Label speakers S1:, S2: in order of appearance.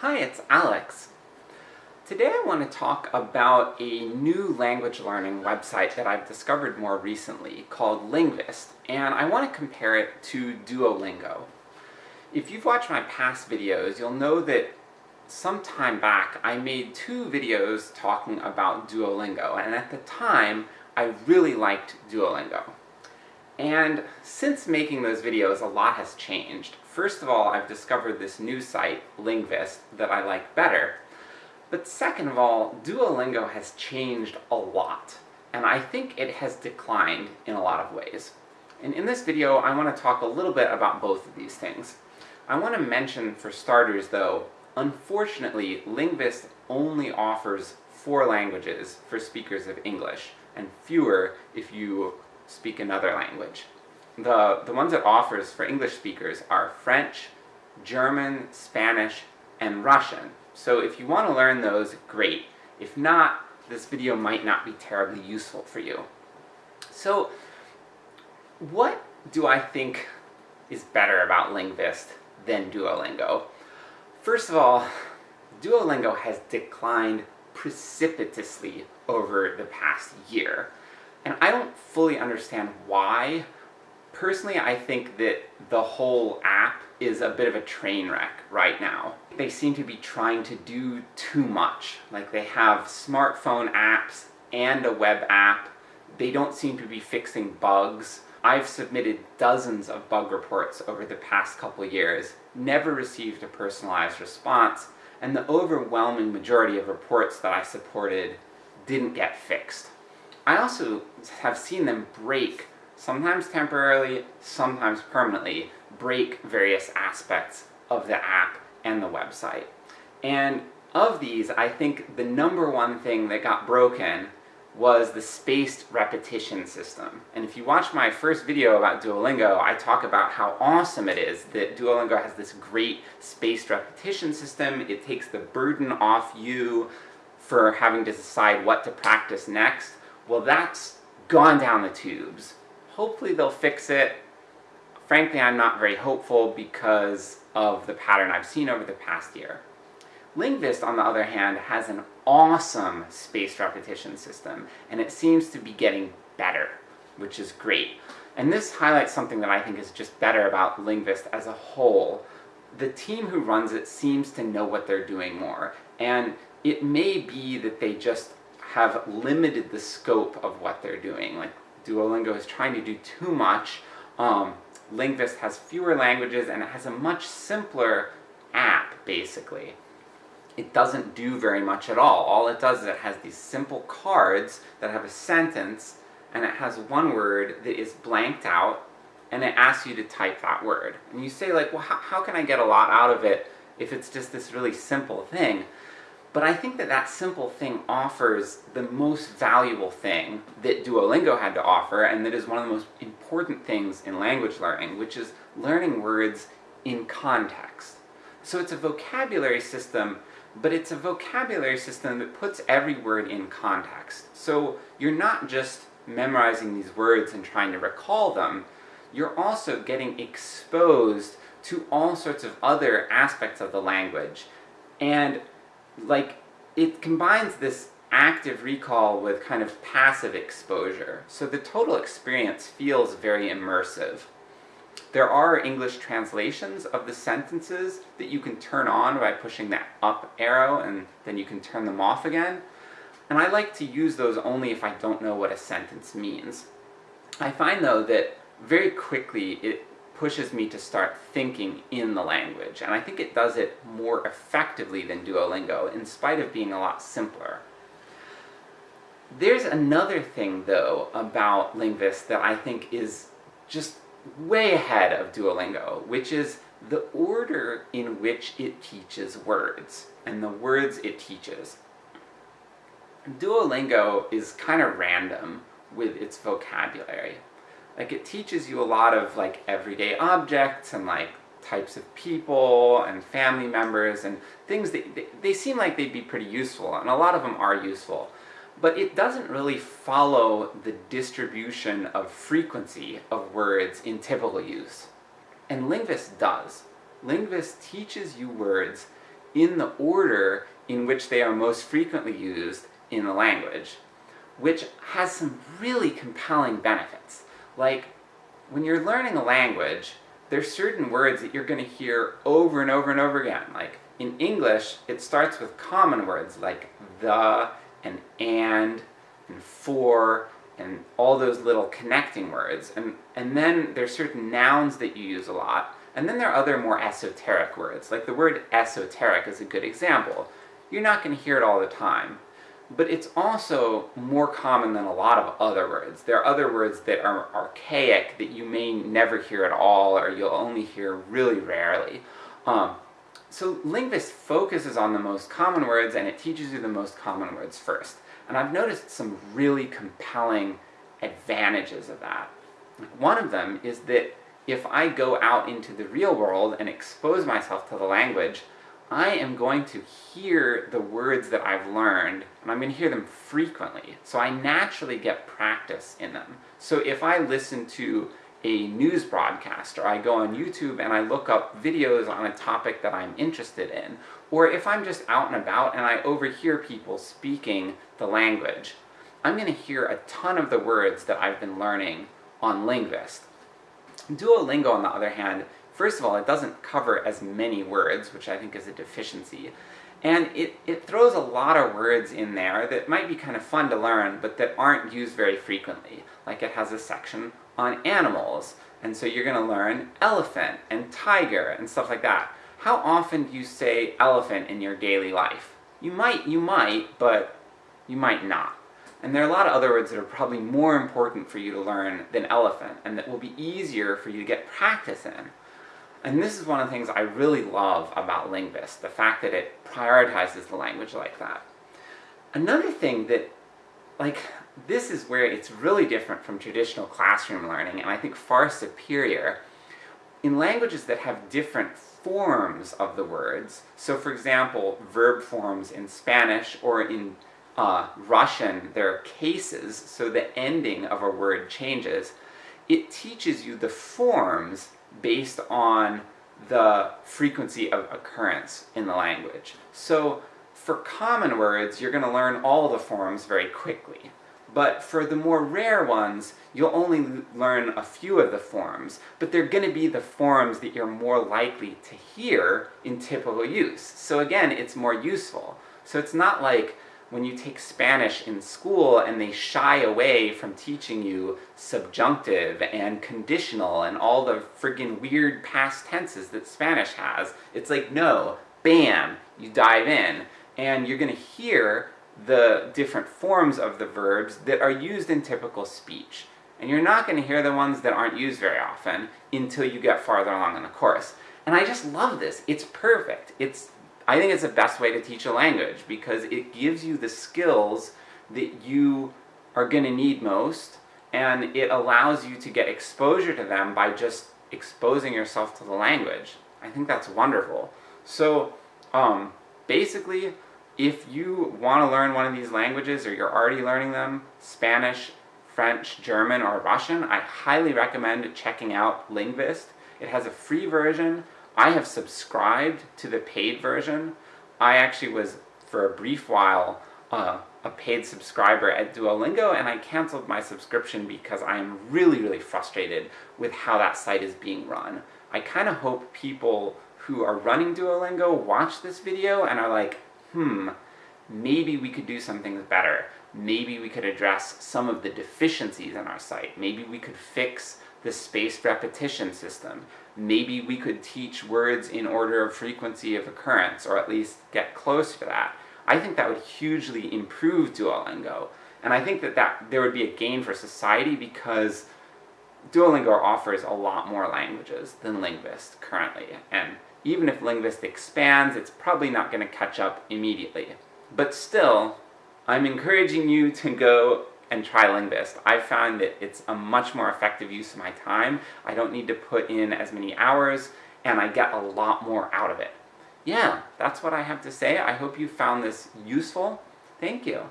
S1: Hi, it's Alex. Today I want to talk about a new language learning website that I've discovered more recently called Lingvist, and I want to compare it to Duolingo. If you've watched my past videos, you'll know that some time back I made two videos talking about Duolingo, and at the time I really liked Duolingo. And since making those videos, a lot has changed. First of all, I've discovered this new site, Lingvist, that I like better. But second of all, Duolingo has changed a lot, and I think it has declined in a lot of ways. And in this video, I want to talk a little bit about both of these things. I want to mention, for starters though, unfortunately, Lingvist only offers four languages for speakers of English, and fewer if you speak another language. The, the ones it offers for English speakers are French, German, Spanish, and Russian. So if you want to learn those, great. If not, this video might not be terribly useful for you. So, what do I think is better about Lingvist than Duolingo? First of all, Duolingo has declined precipitously over the past year. And I don't fully understand why. Personally, I think that the whole app is a bit of a train wreck right now. They seem to be trying to do too much. Like they have smartphone apps and a web app. They don't seem to be fixing bugs. I've submitted dozens of bug reports over the past couple years, never received a personalized response, and the overwhelming majority of reports that I supported didn't get fixed. I also have seen them break, sometimes temporarily, sometimes permanently, break various aspects of the app and the website. And of these, I think the number one thing that got broken was the spaced repetition system. And if you watch my first video about Duolingo, I talk about how awesome it is that Duolingo has this great spaced repetition system, it takes the burden off you for having to decide what to practice next, well that's gone down the tubes. Hopefully they'll fix it. Frankly, I'm not very hopeful because of the pattern I've seen over the past year. Lingvist, on the other hand, has an awesome spaced repetition system, and it seems to be getting better, which is great. And this highlights something that I think is just better about Lingvist as a whole. The team who runs it seems to know what they're doing more, and it may be that they just have limited the scope of what they're doing. Like, Duolingo is trying to do too much, um, Lingvist has fewer languages, and it has a much simpler app, basically. It doesn't do very much at all. All it does is it has these simple cards that have a sentence, and it has one word that is blanked out, and it asks you to type that word. And you say like, well how, how can I get a lot out of it if it's just this really simple thing? But I think that that simple thing offers the most valuable thing that Duolingo had to offer, and that is one of the most important things in language learning, which is learning words in context. So it's a vocabulary system, but it's a vocabulary system that puts every word in context. So you're not just memorizing these words and trying to recall them, you're also getting exposed to all sorts of other aspects of the language. And like, it combines this active recall with kind of passive exposure, so the total experience feels very immersive. There are English translations of the sentences that you can turn on by pushing that up arrow, and then you can turn them off again. And I like to use those only if I don't know what a sentence means. I find though that very quickly it pushes me to start thinking in the language, and I think it does it more effectively than Duolingo, in spite of being a lot simpler. There's another thing, though, about Lingvist that I think is just way ahead of Duolingo, which is the order in which it teaches words, and the words it teaches. Duolingo is kind of random with its vocabulary. Like, it teaches you a lot of, like, everyday objects, and like, types of people, and family members, and things that, they, they seem like they'd be pretty useful, and a lot of them are useful. But it doesn't really follow the distribution of frequency of words in typical use. And Lingvist does. Lingvist teaches you words in the order in which they are most frequently used in the language, which has some really compelling benefits. Like, when you're learning a language, there's certain words that you're going to hear over and over and over again. Like, in English, it starts with common words like the, and and, and for, and all those little connecting words. And, and then there's certain nouns that you use a lot, and then there are other more esoteric words, like the word esoteric is a good example. You're not going to hear it all the time, but it's also more common than a lot of other words. There are other words that are archaic that you may never hear at all, or you'll only hear really rarely. Um, so Lingvist focuses on the most common words, and it teaches you the most common words first. And I've noticed some really compelling advantages of that. One of them is that if I go out into the real world and expose myself to the language, I am going to hear the words that I've learned, and I'm going to hear them frequently, so I naturally get practice in them. So if I listen to a news broadcast, or I go on YouTube and I look up videos on a topic that I'm interested in, or if I'm just out and about and I overhear people speaking the language, I'm going to hear a ton of the words that I've been learning on Lingvist. Duolingo, on the other hand, first of all, it doesn't cover as many words, which I think is a deficiency, and it, it throws a lot of words in there that might be kind of fun to learn, but that aren't used very frequently. Like it has a section on animals, and so you're gonna learn elephant, and tiger, and stuff like that. How often do you say elephant in your daily life? You might, you might, but you might not. And there are a lot of other words that are probably more important for you to learn than elephant, and that will be easier for you to get practice in. And this is one of the things I really love about Lingvist, the fact that it prioritizes the language like that. Another thing that, like, this is where it's really different from traditional classroom learning, and I think far superior, in languages that have different forms of the words, so for example, verb forms in Spanish or in uh, Russian, there are cases, so the ending of a word changes. It teaches you the forms based on the frequency of occurrence in the language. So for common words, you're going to learn all the forms very quickly. But for the more rare ones, you'll only learn a few of the forms, but they're going to be the forms that you're more likely to hear in typical use. So again, it's more useful. So it's not like when you take Spanish in school and they shy away from teaching you subjunctive and conditional and all the friggin' weird past tenses that Spanish has. It's like, no, bam, you dive in, and you're gonna hear the different forms of the verbs that are used in typical speech. And you're not gonna hear the ones that aren't used very often until you get farther along in the course. And I just love this, it's perfect. It's I think it's the best way to teach a language, because it gives you the skills that you are going to need most, and it allows you to get exposure to them by just exposing yourself to the language. I think that's wonderful. So, um, basically, if you want to learn one of these languages, or you're already learning them, Spanish, French, German, or Russian, I highly recommend checking out Lingvist. It has a free version, I have subscribed to the paid version. I actually was, for a brief while, uh, a paid subscriber at Duolingo, and I cancelled my subscription because I am really, really frustrated with how that site is being run. I kind of hope people who are running Duolingo watch this video and are like, hmm, maybe we could do something better. Maybe we could address some of the deficiencies in our site. Maybe we could fix the spaced repetition system. Maybe we could teach words in order of frequency of occurrence, or at least get close to that. I think that would hugely improve Duolingo, and I think that, that there would be a gain for society because Duolingo offers a lot more languages than Lingvist currently, and even if Lingvist expands, it's probably not going to catch up immediately. But still, I'm encouraging you to go and try Lingvist. I found that it's a much more effective use of my time, I don't need to put in as many hours, and I get a lot more out of it. Yeah, that's what I have to say. I hope you found this useful. Thank you.